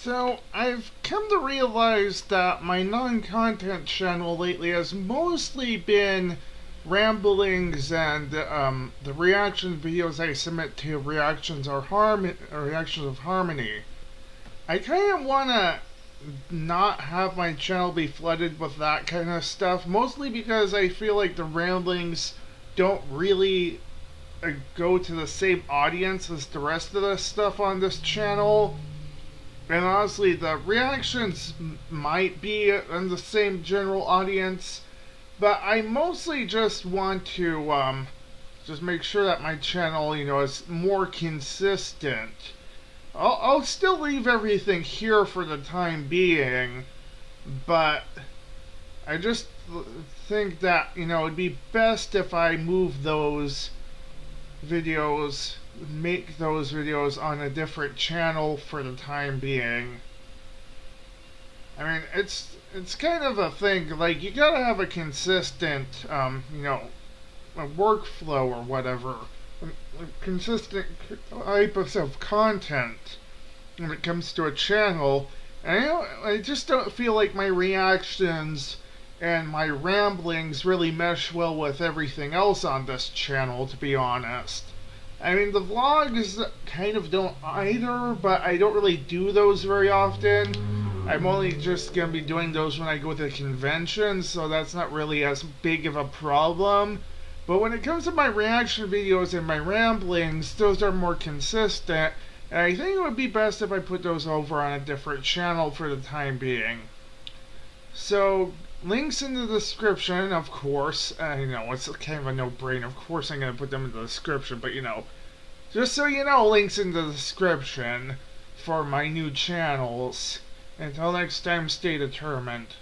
So, I've come to realize that my non content channel lately has mostly been ramblings and um, the reaction videos I submit to reactions or harm reactions of harmony. I kind of want to not have my channel be flooded with that kind of stuff, mostly because I feel like the ramblings don't really uh, go to the same audience as the rest of the stuff on this channel and honestly, the reactions might be in the same general audience, but I mostly just want to um, just make sure that my channel, you know, is more consistent. I'll, I'll still leave everything here for the time being, but I just think that, you know, it'd be best if I move those videos make those videos on a different channel for the time being. I mean, it's it's kind of a thing. Like you gotta have a consistent, um, you know, a workflow or whatever, a consistent types of content when it comes to a channel. And I, I just don't feel like my reactions and my ramblings really mesh well with everything else on this channel, to be honest. I mean, the vlogs kind of don't either, but I don't really do those very often. I'm only just going to be doing those when I go to the conventions, so that's not really as big of a problem. But when it comes to my reaction videos and my ramblings, those are more consistent, and I think it would be best if I put those over on a different channel for the time being. So, links in the description, of course. Uh, you know, it's kind of a no-brainer. Of course I'm going to put them in the description, but you know, just so you know, links in the description for my new channels. Until next time, stay determined.